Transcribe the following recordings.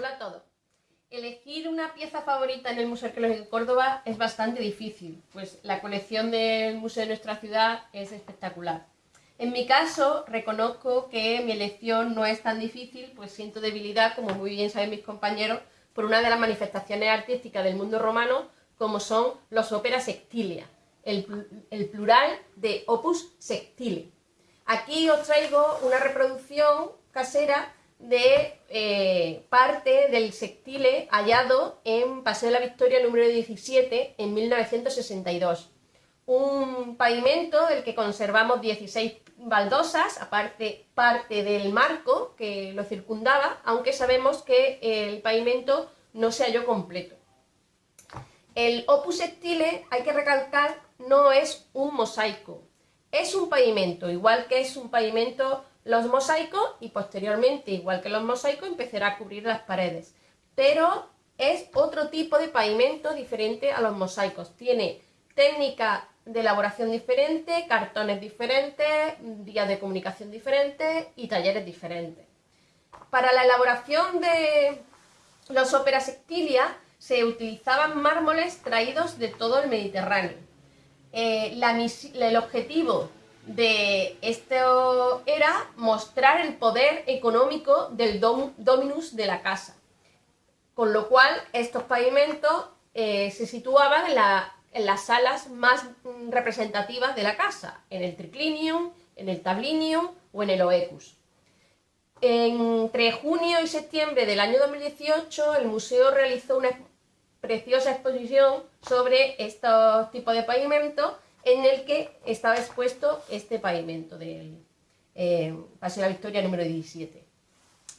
Hola a todos. Elegir una pieza favorita en el Museo Arqueológico de Córdoba es bastante difícil, pues la colección del museo de nuestra ciudad es espectacular. En mi caso, reconozco que mi elección no es tan difícil, pues siento debilidad, como muy bien saben mis compañeros, por una de las manifestaciones artísticas del mundo romano, como son los óperas sectilia, el, el plural de opus sectile. Aquí os traigo una reproducción casera de eh, parte del sectile hallado en Paseo de la Victoria número 17 en 1962. Un pavimento del que conservamos 16 baldosas, aparte parte del marco que lo circundaba, aunque sabemos que el pavimento no se halló completo. El opus sectile, hay que recalcar, no es un mosaico, es un pavimento, igual que es un pavimento los mosaicos y posteriormente, igual que los mosaicos, empezará a cubrir las paredes. Pero es otro tipo de pavimento diferente a los mosaicos. Tiene técnica de elaboración diferente, cartones diferentes, vías de comunicación diferentes y talleres diferentes. Para la elaboración de los óperas sectilia se utilizaban mármoles traídos de todo el Mediterráneo. Eh, el objetivo de esto era mostrar el poder económico del dominus de la casa. Con lo cual, estos pavimentos eh, se situaban en, las salas más representativas de la casa, en el triclinium, en el tablinium o en el oecus. Entre junio y septiembre del año 2018, el museo realizó una preciosa exposición sobre estos tipos de pavimentos en el que estaba expuesto este pavimento del eh, de la Victoria número 17.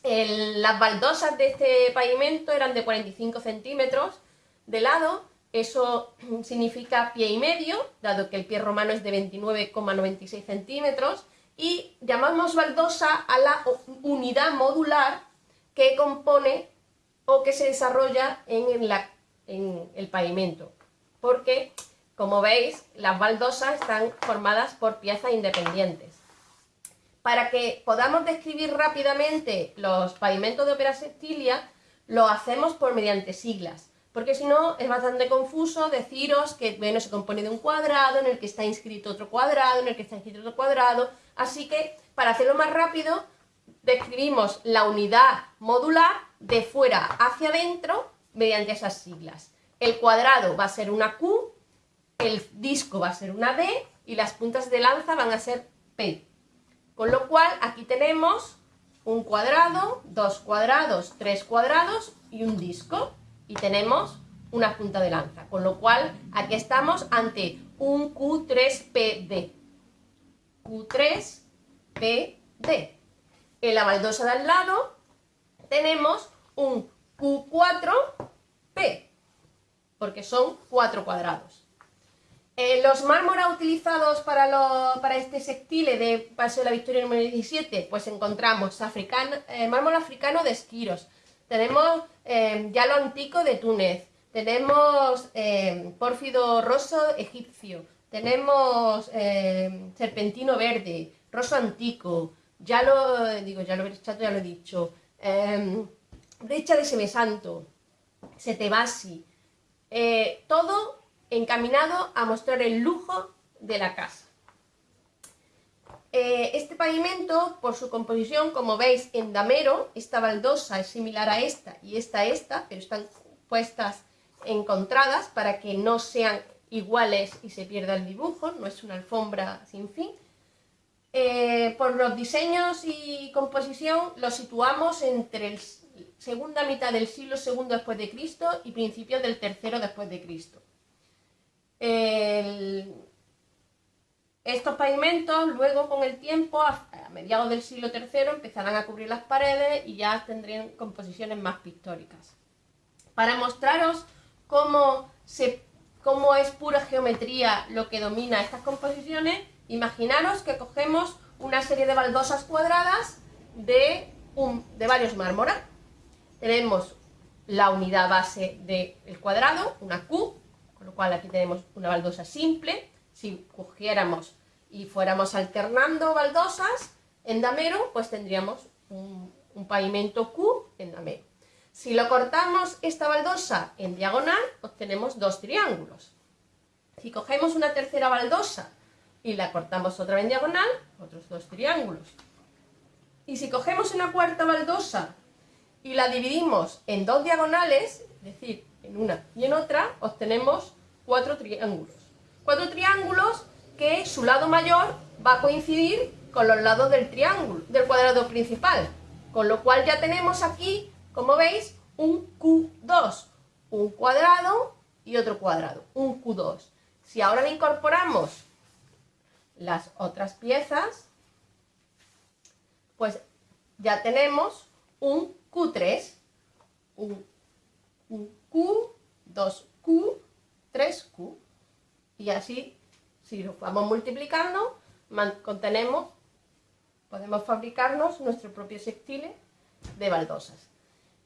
las baldosas de este pavimento eran de 45 centímetros de lado, eso significa pie y medio, dado que el pie romano es de 29,96 centímetros, y llamamos baldosa a la unidad modular que compone o que se desarrolla en, en el pavimento, porque como veis, las baldosas están formadas por piezas independientes. Para que podamos describir rápidamente los pavimentos de ópera sectilia, lo hacemos por mediante siglas, porque si no es bastante confuso deciros que bueno, se compone de un cuadrado, en el que está inscrito otro cuadrado, en el que está inscrito otro cuadrado, así que para hacerlo más rápido, describimos la unidad modular de fuera hacia adentro mediante esas siglas. El cuadrado va a ser una Q, el disco va a ser una D y las puntas de lanza van a ser P. Con lo cual aquí tenemos un cuadrado, dos cuadrados, tres cuadrados y un disco. Y tenemos una punta de lanza. Con lo cual aquí estamos ante un Q3PD. Q3PD. En la baldosa de al lado tenemos un Q4P, porque son cuatro cuadrados. Eh, los mármoras utilizados para, este sectile de Paseo de la Victoria número 17, pues encontramos eh, mármol africano de Esquiros, tenemos eh, yalo antico de Túnez, tenemos pórfido roso egipcio, tenemos serpentino verde, roso antico, ya lo digo, ya lo, ya lo he dicho, brecha de semesanto, setebasi, todo encaminado a mostrar el lujo de la casa. Eh, este pavimento, por su composición, como veis en damero, esta baldosa es similar a esta y esta a esta, pero están puestas encontradas para que no sean iguales y se pierda el dibujo, no es una alfombra sin fin. Eh, por los diseños y composición los situamos entre la segunda mitad del siglo II después de Cristo y principios del tercero después de Cristo estos pavimentos luego con el tiempo, a, mediados del siglo III, empezarán a cubrir las paredes y ya tendrían composiciones más pictóricas. Para mostraros cómo, cómo es pura geometría lo que domina estas composiciones, imaginaros que cogemos una serie de baldosas cuadradas de, de varios mármoras. Tenemos la unidad base del cuadrado, una Q, con lo cual aquí tenemos una baldosa simple. Si cogiéramos y fuéramos alternando baldosas en damero, pues tendríamos un, pavimento Q en damero. Si lo cortamos esta baldosa en diagonal, obtenemos dos triángulos. Si cogemos una tercera baldosa y la cortamos otra vez en diagonal, otros dos triángulos. Y si cogemos una cuarta baldosa y la dividimos en dos diagonales, es decir, en una y en otra, obtenemos cuatro triángulos. Cuatro triángulos que su lado mayor va a coincidir con los lados del triángulo, del cuadrado principal. Con lo cual ya tenemos aquí, como veis, un Q2, un cuadrado y otro cuadrado, un Q2. Si ahora le incorporamos las otras piezas, pues ya tenemos un Q3, un, 2Q, 3Q. Y así, si lo vamos multiplicando, contenemos, podemos fabricarnos nuestro propio sextile de baldosas.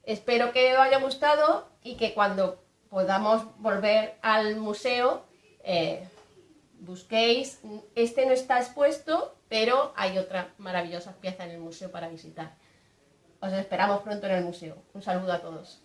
Espero que os haya gustado y que cuando podamos volver al museo eh, busquéis, este no está expuesto, pero hay otra maravillosa pieza en el museo para visitar. Os esperamos pronto en el museo. Un saludo a todos.